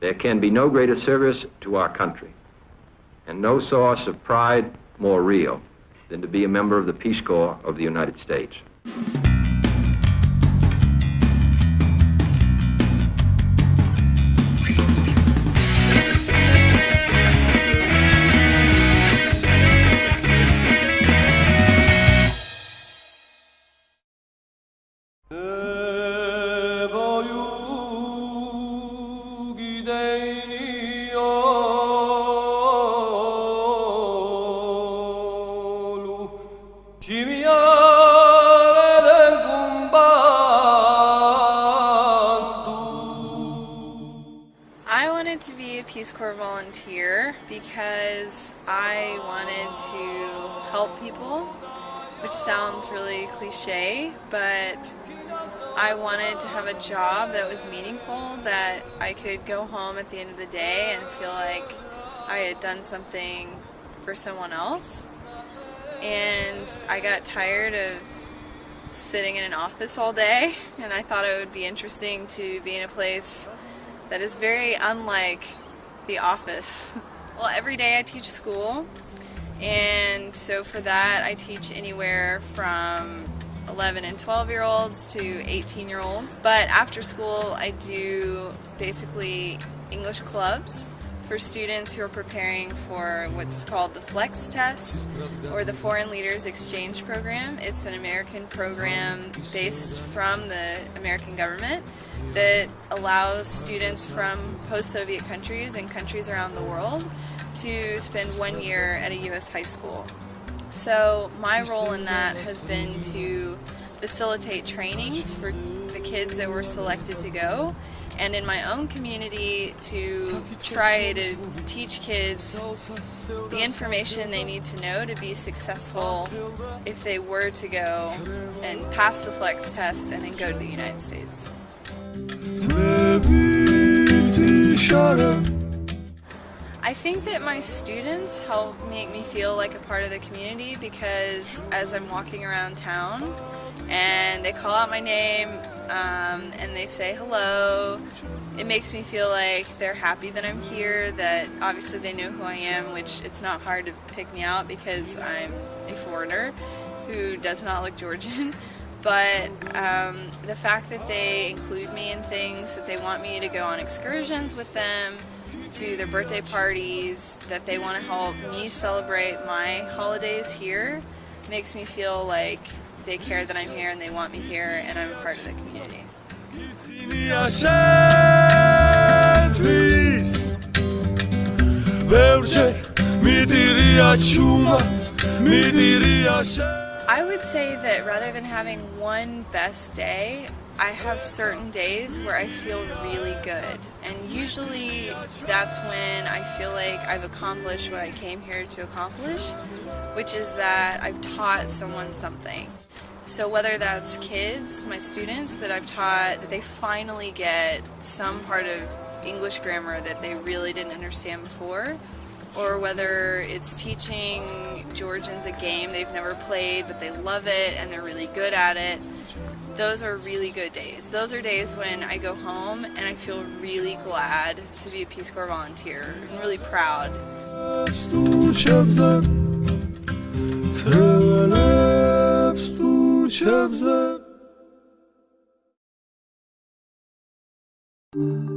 There can be no greater service to our country and no source of pride more real than to be a member of the Peace Corps of the United States. I wanted to be a Peace Corps volunteer because I wanted to help people, which sounds really cliche, but I wanted to have a job that was meaningful, that I could go home at the end of the day and feel like I had done something for someone else. And I got tired of sitting in an office all day, and I thought it would be interesting to be in a place that is very unlike the office. Well, every day I teach school, and so for that I teach anywhere from 11 and 12 year olds to 18 year olds. But after school I do basically English clubs for students who are preparing for what's called the FLEX test or the Foreign Leaders Exchange Program. It's an American program based from the American government that allows students from post-Soviet countries and countries around the world to spend one year at a U.S. high school. So my role in that has been to facilitate trainings for the kids that were selected to go and in my own community to try to teach kids the information they need to know to be successful if they were to go and pass the flex test and then go to the United States. I think that my students help make me feel like a part of the community because as I'm walking around town and they call out my name um, and they say hello, it makes me feel like they're happy that I'm here, that obviously they know who I am, which it's not hard to pick me out because I'm a foreigner who does not look Georgian. But um, the fact that they include me in things, that they want me to go on excursions with them, to their birthday parties, that they want to help me celebrate my holidays here, makes me feel like they care that I'm here and they want me here and I'm a part of the community. I would say that rather than having one best day, I have certain days where I feel really good. And usually that's when I feel like I've accomplished what I came here to accomplish, which is that I've taught someone something. So whether that's kids, my students that I've taught, that they finally get some part of English grammar that they really didn't understand before, or whether it's teaching Georgians a game they've never played but they love it and they're really good at it. Those are really good days. Those are days when I go home and I feel really glad to be a Peace Corps volunteer and really proud. Thank you.